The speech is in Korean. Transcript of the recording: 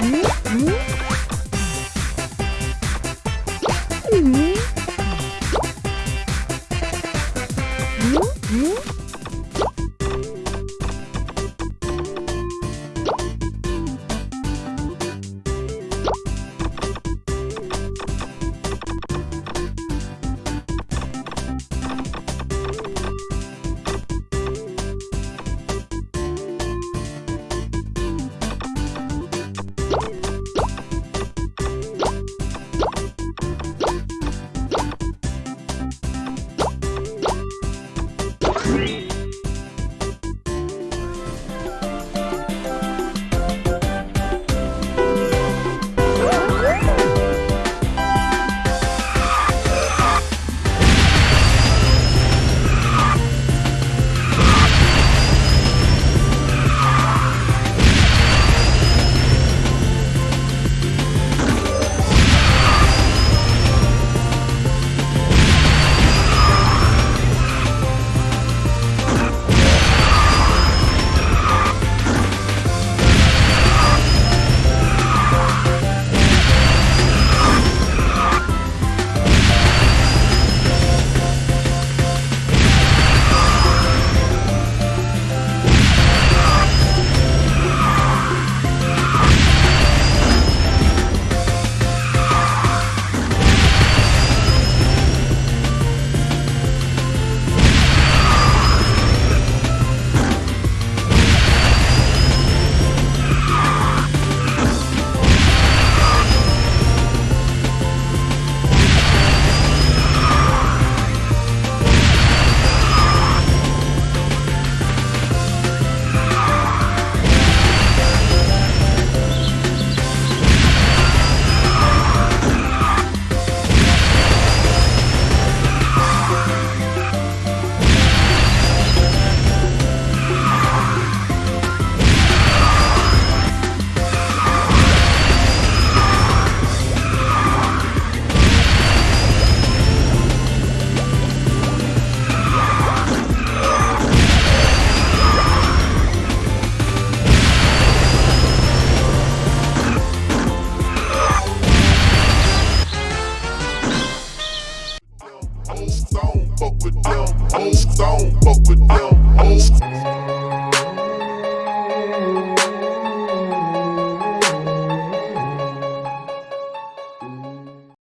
Don't fuck with them. Don't fuck with them.